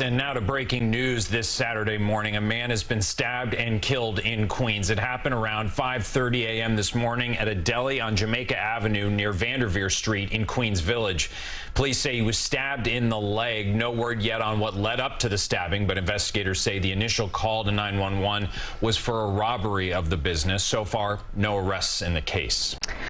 And now to breaking news this Saturday morning. A man has been stabbed and killed in Queens. It happened around 5.30 a.m. this morning at a deli on Jamaica Avenue near Vanderveer Street in Queens Village. Police say he was stabbed in the leg. No word yet on what led up to the stabbing, but investigators say the initial call to 911 was for a robbery of the business. So far, no arrests in the case.